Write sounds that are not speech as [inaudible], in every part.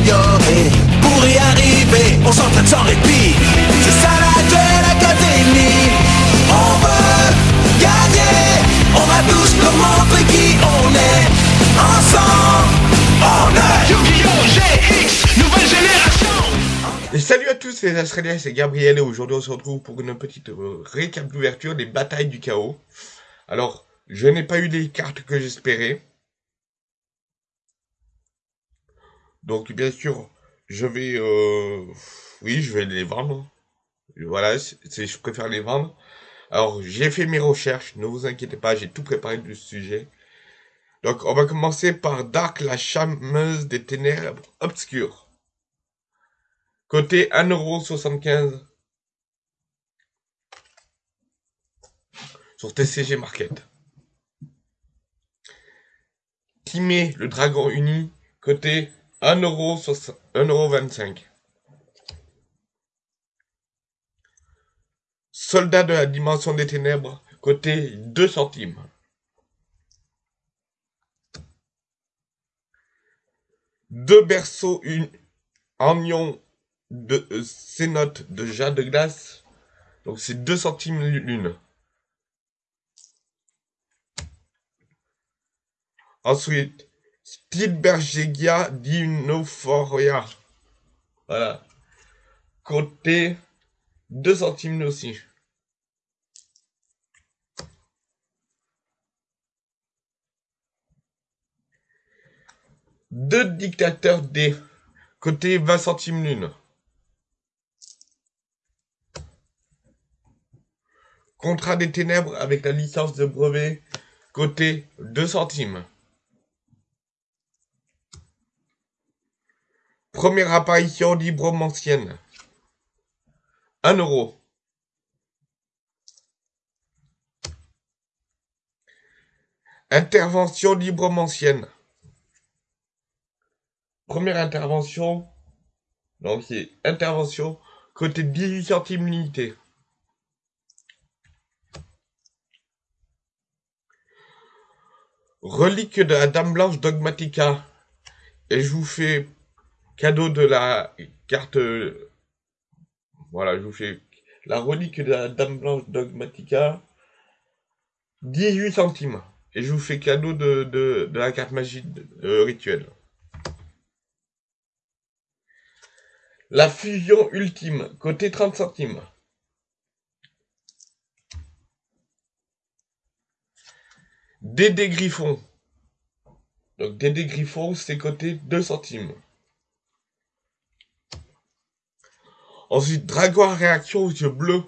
s'améliorer. Pour y arriver, on s'entraîne sans répit. C'est ça la Duel Academy. On veut gagner. On va tous leur montrer qui on est. Ensemble, on est Yu-Gi-Oh! GX, nouvelle génération Et salut à tous les Australiens, c'est Gabriel et aujourd'hui on se retrouve pour une petite euh, récap d'ouverture des batailles du chaos. Alors, je n'ai pas eu les cartes que j'espérais. Donc bien sûr, je vais... Euh, oui, je vais les vendre. Voilà, c'est, je préfère les vendre. Alors, j'ai fait mes recherches, ne vous inquiétez pas, j'ai tout préparé du sujet. Donc, on va commencer par Dark, la chameuse des ténèbres obscures. Côté 1,75€ sur TCG Market. Timé, le dragon uni, côté 1,25€. Soldat de la dimension des ténèbres, côté 2 centimes. Deux berceaux une, en ion de euh, de jade de glace. Donc c'est 2 centimes l'une. Ensuite, Stilbergegia dinophoria. Voilà. Côté 2 centimes aussi. Deux dictateurs D. Côté 20 centimes l'une. Contrat des ténèbres avec la licence de brevet. Côté 2 centimes. Première apparition librement ancienne. 1 euro. Intervention librement ancienne. Première intervention. Donc c'est intervention côté 18 centimes l'unité. Relique de la Dame Blanche Dogmatica. Et je vous fais cadeau de la carte. Voilà, je vous fais la relique de la Dame Blanche Dogmatica. 18 centimes. Et je vous fais cadeau de, de, de la carte magique euh, rituelle. La fusion ultime, côté 30 centimes. Dédé Griffon. Donc Dédé Griffon, c'est côté 2 centimes. Ensuite, Dragon à réaction aux yeux bleus.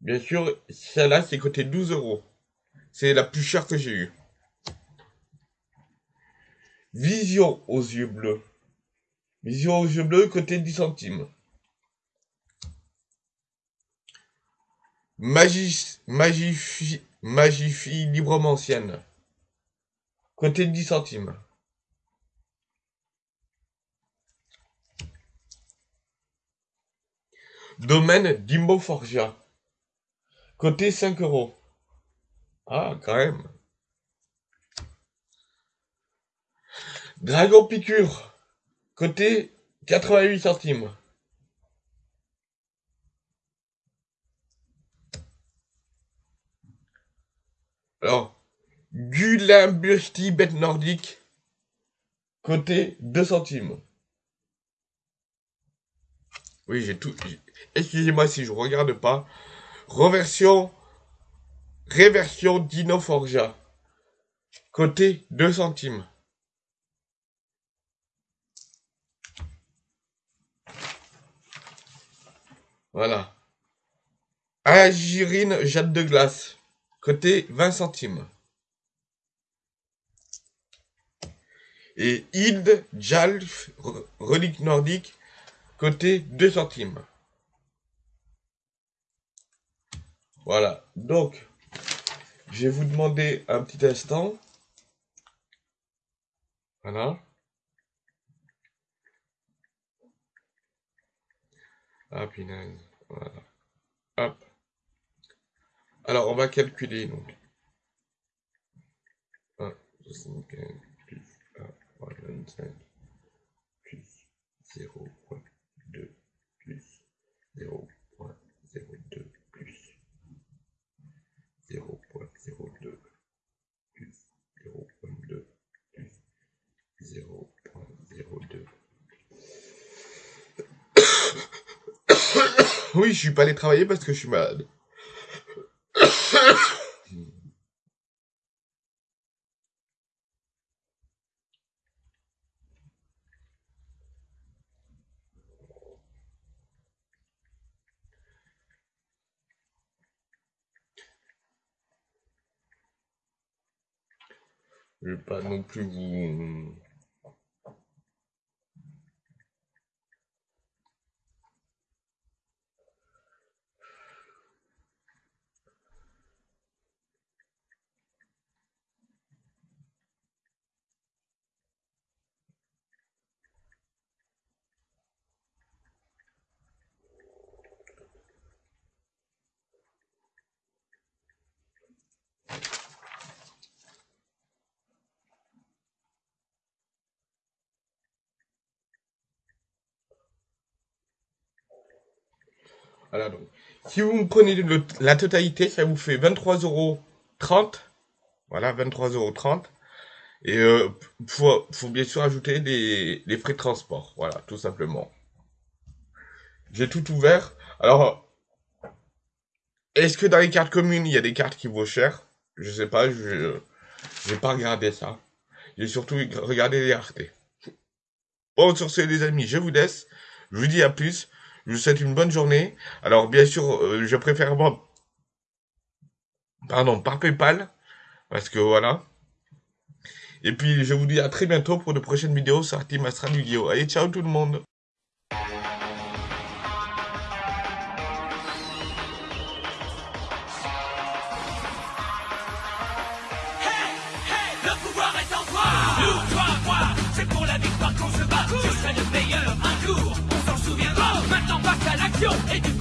Bien sûr, celle-là, c'est côté 12 euros. C'est la plus chère que j'ai eue. Vision aux yeux bleus. Vision aux yeux bleus, côté 10 centimes. Magie, magifie, magifie librement ancienne. Côté 10 centimes. Domaine d'Imbo Forgia. Côté 5 euros. Ah, quand même. Dragon Piqûre. Côté 88 centimes. Alors, Gulimbusti bête nordique. Côté 2 centimes. Oui, j'ai tout. Excusez-moi si je regarde pas. Reversion. Réversion Dino Forgia. Côté 2 centimes. Voilà. Agirine Jade de glace. Côté 20 centimes. Et Id Jalf Relique nordique. Côté 2 centimes. Voilà. Donc, je vais vous demander un petit instant. Voilà. Ah. Alors, on va calculer, donc. 1, 75, plus 1, 25, plus 0.2 plus 0.02 plus 0.02 plus 0.2 plus 0.02. [laughs] Oui, je suis pas allé travailler parce que je suis malade. Je vais pas non plus vous... Voilà, donc. Si vous me prenez la totalité, ça vous fait 23,30 euros. Voilà, 23,30 euros. Et euh, faut, faut bien sûr ajouter les, les frais de transport. Voilà, tout simplement. J'ai tout ouvert. Alors, est-ce que dans les cartes communes, il y a des cartes qui vaut cher? Je sais pas, je j'ai pas regardé ça. J'ai surtout regardé les raretés. Bon, sur ce, les amis, je vous laisse. Je vous dis à plus. Je vous souhaite une bonne journée. Alors, bien sûr, euh, je préfère moi, pardon, par PayPal, parce que voilà. Et puis, je vous dis à très bientôt pour de prochaines vidéos sur Team! Allez, ciao tout le monde Je